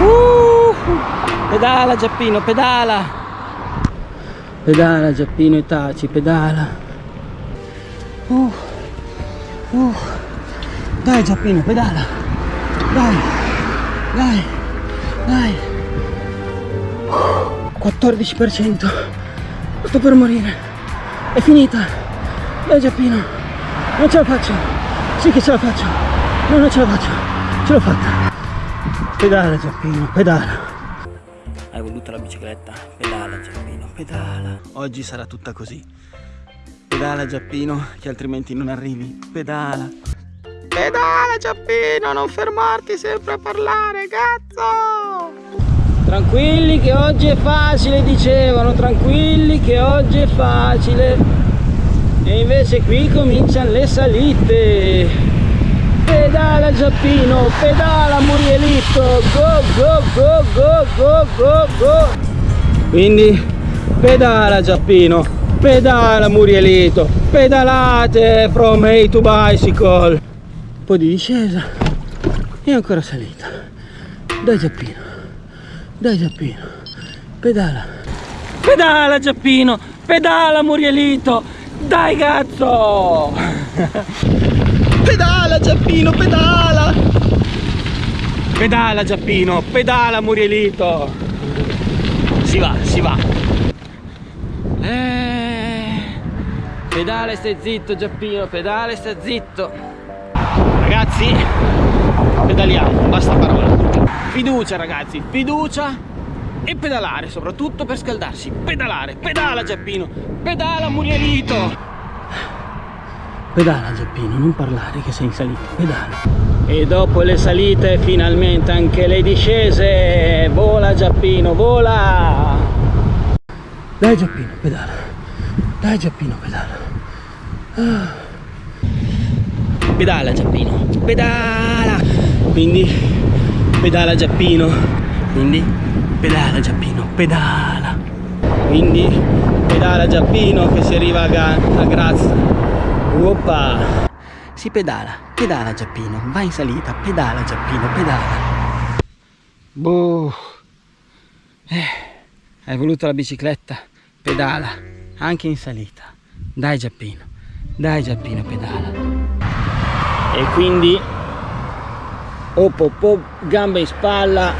Uh, pedala Giappino, pedala. Pedala Giappino e taci, pedala. Uh, uh. Dai Giappino, pedala. Dai, dai, dai. 14%. Sto per morire. È finita. Dai Giappino. Non ce la faccio. Sì che ce la faccio. No, non ce la faccio. Ce l'ho fatta. Pedala Giappino, pedala. Hai voluto la bicicletta? Pedala Giappino, pedala. Oggi sarà tutta così. Pedala Giappino, che altrimenti non arrivi. Pedala. Pedala Giappino, non fermarti sempre a parlare, cazzo! Tranquilli che oggi è facile, dicevano, tranquilli che oggi è facile. E invece qui cominciano le salite. Pedala Giappino, pedala Murielito, go go go go go go go. Quindi pedala Giappino, pedala Murielito, pedalate from A to bicycle. Un po' di discesa e ancora salita. Dai Giappino, dai Giappino, pedala. Pedala Giappino, pedala Murielito, dai cazzo! Pedala Giappino, pedala! Pedala Giappino, pedala Murielito! Si va, si va! Eh, pedala stai zitto Giappino, pedala e stai zitto! Ragazzi, pedaliamo, basta parole. Fiducia ragazzi, fiducia e pedalare, soprattutto per scaldarsi. Pedalare, pedala Giappino, pedala Murielito! Pedala Giappino, non parlare che sei in salita, pedala. E dopo le salite finalmente anche le discese. Vola Giappino, vola! Dai Giappino, pedala. Dai Giappino, pedala. Ah. Pedala Giappino, pedala! Quindi pedala Giappino, quindi pedala Giappino, pedala. Quindi pedala Giappino che si arriva a, a Grazia. Oppa! Si pedala, pedala Giappino, vai in salita, pedala Giappino, pedala. Boh. Eh, hai voluto la bicicletta? Pedala, anche in salita. Dai Giappino, dai Giappino, pedala. E quindi op, op, op, gambe in spalla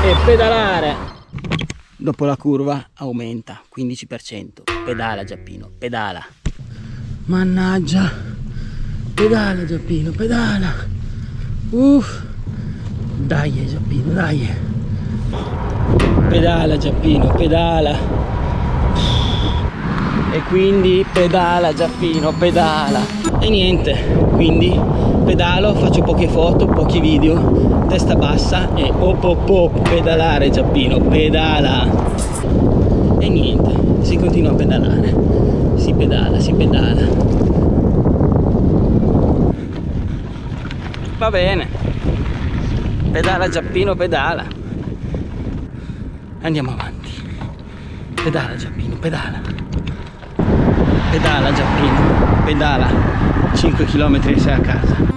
e pedalare. Dopo la curva aumenta 15%. Pedala Giappino, pedala. Mannaggia. Pedala Giappino, pedala. Uff. Dai Giappino, dai. Pedala Giappino, pedala. E quindi pedala Giappino, pedala. E niente, quindi pedalo, faccio poche foto, pochi video, testa bassa e op op op, pedalare Giappino, pedala. E niente, si continua a pedalare si pedala, si pedala. Va bene. Pedala Giappino, pedala. Andiamo avanti. Pedala Giappino, pedala. Pedala Giappino, pedala. 5 km e sei a casa.